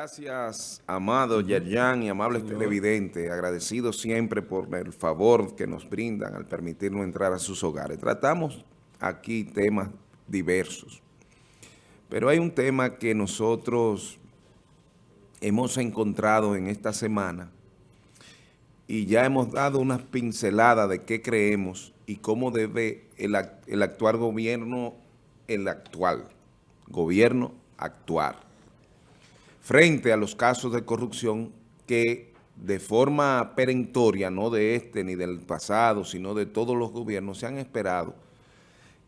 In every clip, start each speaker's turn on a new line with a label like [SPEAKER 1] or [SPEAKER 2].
[SPEAKER 1] Gracias, amado Yerjan y amables televidentes, agradecidos siempre por el favor que nos brindan al permitirnos entrar a sus hogares. Tratamos aquí temas diversos, pero hay un tema que nosotros hemos encontrado en esta semana y ya hemos dado unas pinceladas de qué creemos y cómo debe el, el actual gobierno, el actual gobierno actuar frente a los casos de corrupción que de forma perentoria, no de este ni del pasado, sino de todos los gobiernos, se han esperado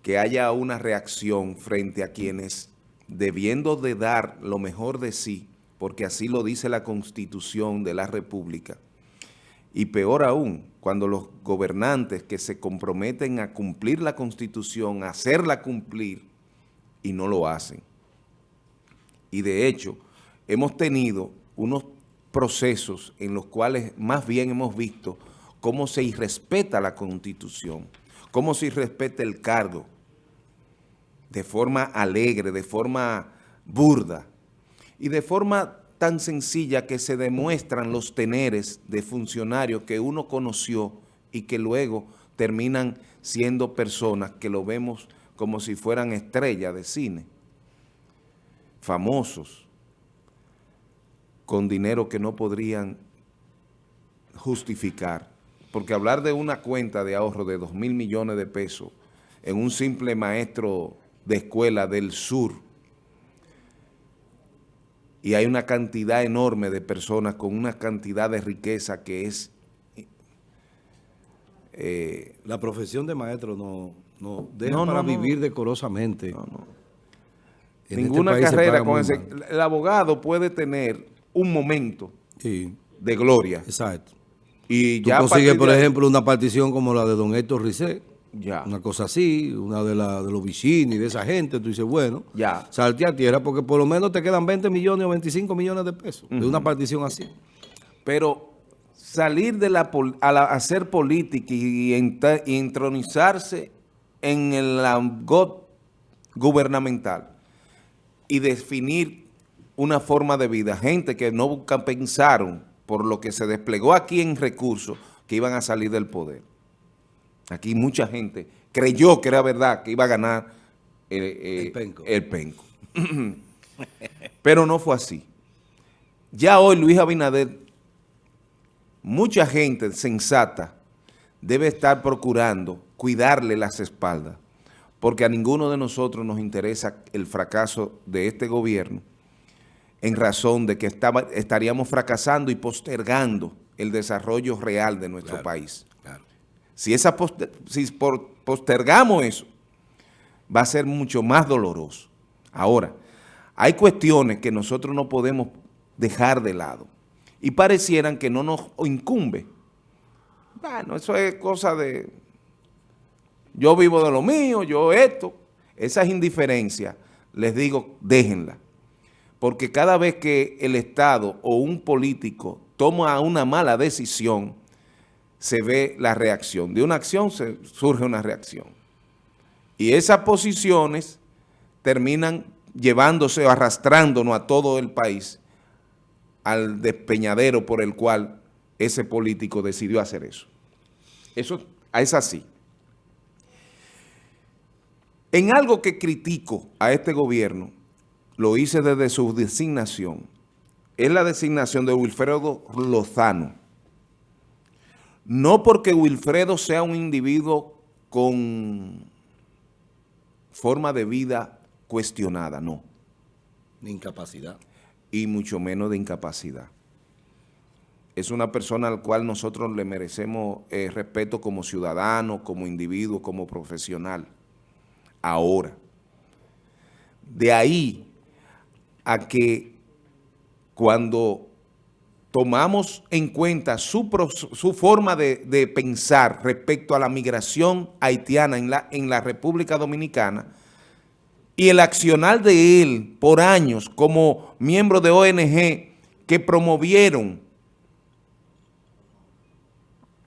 [SPEAKER 1] que haya una reacción frente a quienes, debiendo de dar lo mejor de sí, porque así lo dice la Constitución de la República, y peor aún, cuando los gobernantes que se comprometen a cumplir la Constitución, a hacerla cumplir, y no lo hacen. Y de hecho, hemos tenido unos procesos en los cuales más bien hemos visto cómo se irrespeta la Constitución, cómo se irrespeta el cargo de forma alegre, de forma burda y de forma tan sencilla que se demuestran los teneres de funcionarios que uno conoció y que luego terminan siendo personas que lo vemos como si fueran estrellas de cine, famosos, con dinero que no podrían justificar. Porque hablar de una cuenta de ahorro de 2 mil millones de pesos en un simple maestro de escuela del sur y hay una cantidad enorme de personas con una cantidad de riqueza que es...
[SPEAKER 2] Eh, la profesión de maestro no, no deja para vivir decorosamente.
[SPEAKER 1] Este Ninguna carrera con ese... El abogado puede tener un momento de gloria.
[SPEAKER 2] Exacto. Y ya consigues, por ejemplo, una partición como la de don Héctor Rizet, ya. una cosa así, una de, la, de los y de esa gente, tú dices, bueno, ya. salte a tierra porque por lo menos te quedan 20 millones o 25 millones de pesos de una partición así.
[SPEAKER 1] Pero salir de la, a, hacer política y, entronizarse en el GOT gubernamental y definir una forma de vida, gente que no pensaron por lo que se desplegó aquí en recursos que iban a salir del poder. Aquí mucha gente creyó que era verdad que iba a ganar eh, eh, el penco. Pero no fue así. Ya hoy Luis Abinader, mucha gente sensata debe estar procurando cuidarle las espaldas, porque a ninguno de nosotros nos interesa el fracaso de este gobierno, en razón de que estaba, estaríamos fracasando y postergando el desarrollo real de nuestro país. Si, esa si postergamos eso, va a ser mucho más doloroso. Ahora, hay cuestiones que nosotros no podemos dejar de lado y parecieran que no nos incumbe. Bueno, eso es cosa de... Yo vivo de lo mío, yo esto. Esas indiferencias, les digo, déjenla porque cada vez que el Estado o un político toma una mala decisión, se ve la reacción. De una acción surge una reacción. Y esas posiciones terminan llevándose o arrastrándonos a todo el país al despeñadero por el cual ese político decidió hacer eso. Eso es así. En algo que critico a este gobierno, lo hice desde su designación, es la designación de Wilfredo Lozano. No porque Wilfredo sea un individuo con forma de vida cuestionada, no.
[SPEAKER 2] De incapacidad.
[SPEAKER 1] Y mucho menos de incapacidad. Es una persona al cual nosotros le merecemos eh, respeto como ciudadano, como individuo, como profesional. Ahora, de ahí a que cuando tomamos en cuenta su, su forma de, pensar respecto a la migración haitiana en la, en la República Dominicana y el accionar de él por años como miembro de ONG que promovieron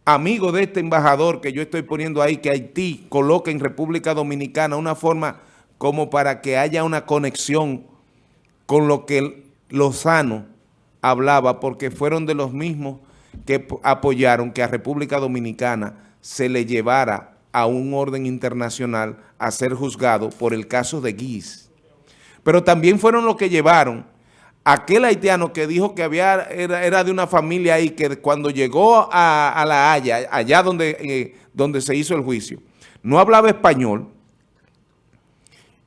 [SPEAKER 1] amigo de este embajador que yo estoy poniendo ahí, que Haití coloque en República Dominicana una forma como para que haya una conexión con lo que Lozano hablaba porque fueron de los mismos que apoyaron que a República Dominicana se le llevara a un orden internacional a ser juzgado por el caso de Guis. Pero también fueron los que llevaron aquel haitiano que dijo que había era, de una familia ahí que cuando llegó a, La Haya, allá donde, eh, donde se hizo el juicio, no hablaba español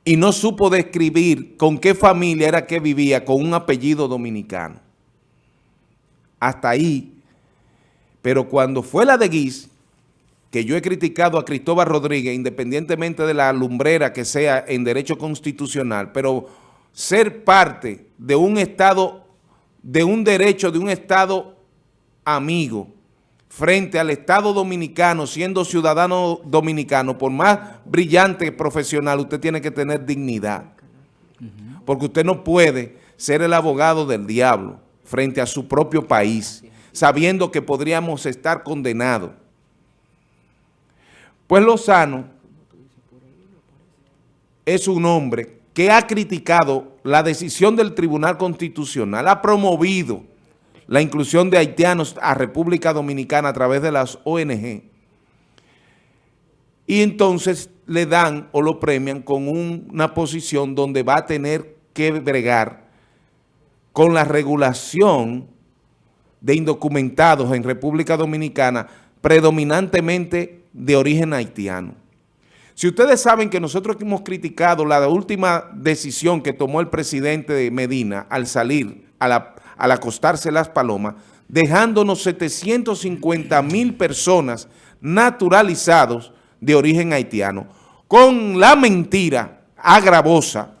[SPEAKER 1] y no supo describir con qué familia era que vivía con un apellido dominicano. Hasta ahí. Pero cuando fue la de Guis, que yo he criticado a Cristóbal Rodríguez, independientemente de la lumbrera que sea en derecho constitucional, pero ser parte de un Estado, de un derecho de un Estado amigo, frente al Estado dominicano, siendo ciudadano dominicano, por más brillante profesional, usted tiene que tener dignidad. Porque usted no puede ser el abogado del diablo frente a su propio país, sabiendo que podríamos estar condenados. Pues Lozano es un hombre que ha criticado la decisión del Tribunal Constitucional, ha promovido la inclusión de haitianos a República Dominicana a través de las ONG. Y entonces le dan o lo premian con una posición donde va a tener que bregar con la regulación de indocumentados en República Dominicana predominantemente de origen haitiano. Si ustedes saben que nosotros hemos criticado la última decisión que tomó el presidente de Medina al salir, al acostarse las palomas, dejándonos 750 mil personas naturalizados de origen haitiano, con la mentira agravosa,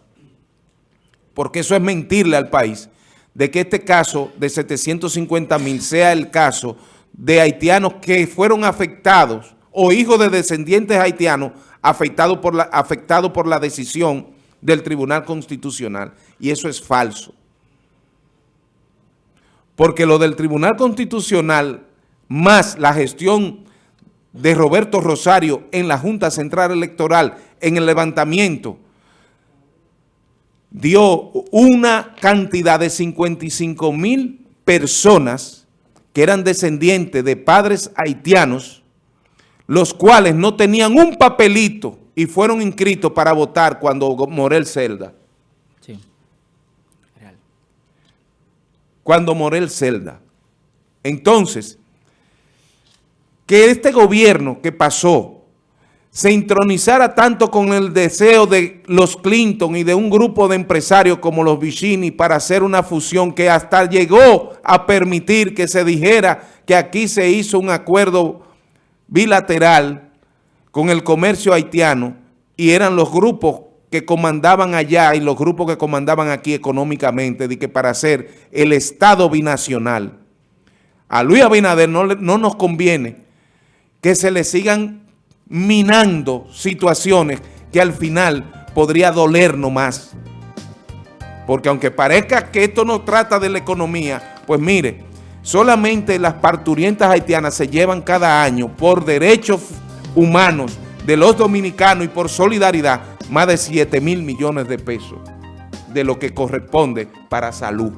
[SPEAKER 1] porque eso es mentirle al país, de que este caso de 750 mil sea el caso de haitianos que fueron afectados o hijos de descendientes haitianos afectado por, afectado por la decisión del Tribunal Constitucional. Y eso es falso. Porque lo del Tribunal Constitucional, más la gestión de Roberto Rosario en la Junta Central Electoral, en el levantamiento, dio una cantidad de 55 mil personas que eran descendientes de padres haitianos, los cuales no tenían un papelito y fueron inscritos para votar cuando Morel Celda. Sí, real. Cuando Morel Celda. Entonces, que este gobierno que pasó se intronizara tanto con el deseo de los Clinton y de un grupo de empresarios como los Vicini para hacer una fusión que hasta llegó a permitir que se dijera que aquí se hizo un acuerdo bilateral con el comercio haitiano y eran los grupos que comandaban allá y los grupos que comandaban aquí económicamente de que para hacer el Estado binacional. A Luis Abinader no, no nos conviene que se le sigan minando situaciones que al final podría doler más. Porque aunque parezca que esto no trata de la economía, pues mire, Solamente las parturientas haitianas se llevan cada año por derechos humanos de los dominicanos y por solidaridad más de 7 mil millones de pesos de lo que corresponde para salud.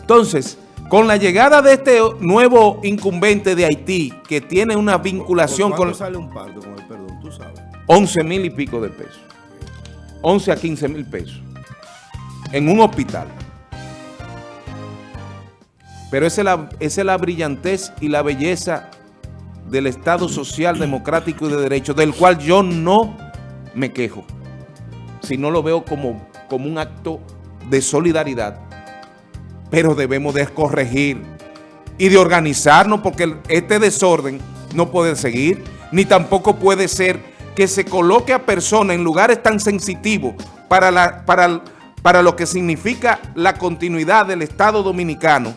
[SPEAKER 1] Entonces, con la llegada de este nuevo incumbente de Haití, que tiene una vinculación con... sale un parto con el perdón? Tú sabes. 11 mil y pico de pesos. 11 a 15 mil pesos. En un hospital. Pero esa es, la, brillantez y la belleza del Estado social, democrático y de derecho, del cual yo no me quejo, sino lo veo como, como un acto de solidaridad. Pero debemos de corregir y de organizarnos porque este desorden no puede seguir, ni tampoco puede ser que se coloque a personas en lugares tan sensitivos para, la, para, para lo que significa la continuidad del Estado Dominicano,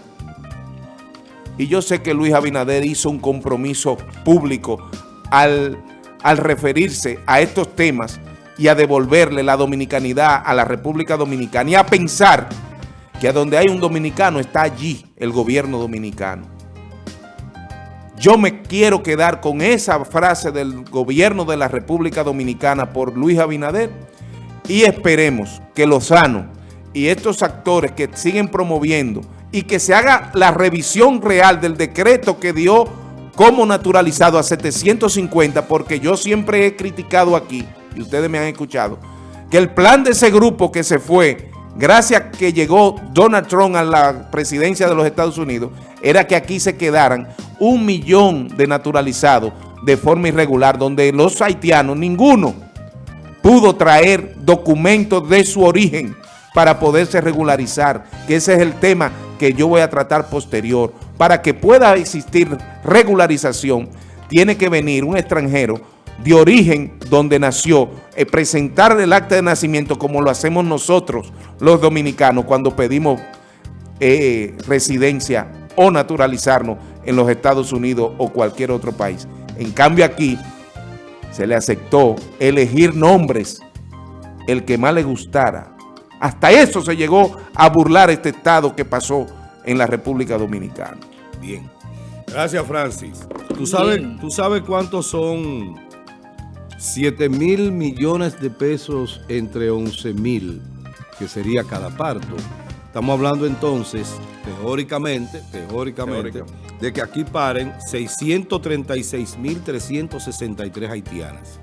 [SPEAKER 1] y yo sé que Luis Abinader hizo un compromiso público al, al referirse a estos temas y a devolverle la dominicanidad a la República Dominicana y a pensar que a donde hay un dominicano está allí el gobierno dominicano. Yo me quiero quedar con esa frase del gobierno de la República Dominicana por Luis Abinader y esperemos que Lozano y estos actores que siguen promoviendo y que se haga la revisión real del decreto que dio como naturalizado a 750, porque yo siempre he criticado aquí, y ustedes me han escuchado, que el plan de ese grupo que se fue, gracias a que llegó Donald Trump a la presidencia de los Estados Unidos, era que aquí se quedaran un millón de naturalizados de forma irregular, donde los haitianos, ninguno pudo traer documentos de su origen para poderse regularizar, que ese es el tema que yo voy a tratar posterior. Para que pueda existir regularización, tiene que venir un extranjero de origen donde nació, eh, presentar el acta de nacimiento como lo hacemos nosotros, los dominicanos, cuando pedimos eh, residencia o naturalizarnos en los Estados Unidos o cualquier otro país. En cambio aquí se le aceptó elegir nombres, el que más le gustara. Hasta eso se llegó a burlar este estado que pasó en la República Dominicana.
[SPEAKER 2] Bien. Gracias, Francis. ¿Tú sabes, ¿tú sabes cuántos son 7 mil millones de pesos entre 11 mil, que sería cada parto? Estamos hablando entonces, teóricamente, teóricamente, de que aquí paren 636.363 haitianas.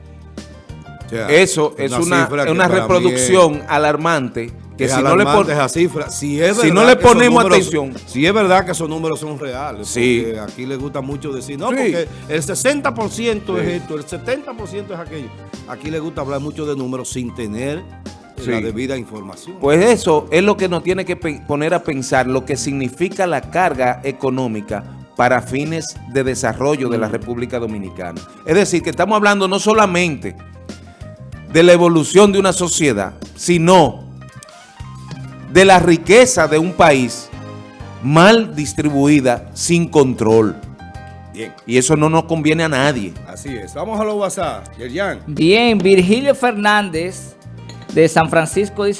[SPEAKER 1] Eso es una, reproducción alarmante
[SPEAKER 2] que si no le esa cifra, si, es
[SPEAKER 1] si no le ponemos atención.
[SPEAKER 2] Si es verdad que esos números son reales. Sí. aquí le gusta mucho decir, no, porque el 60% es esto, el 70% es aquello. Aquí le gusta hablar mucho de números sin tener la debida información.
[SPEAKER 1] Pues eso es lo que nos tiene que poner a pensar lo que significa la carga económica para fines de desarrollo de la República Dominicana. Es decir, que estamos hablando no solamente de la evolución de una sociedad, sino de la riqueza de un país mal distribuida, sin control. Bien. Y eso no nos conviene a nadie.
[SPEAKER 2] Así es. Vamos a los WhatsApp.
[SPEAKER 3] Bien, Virgilio Fernández de San Francisco dice...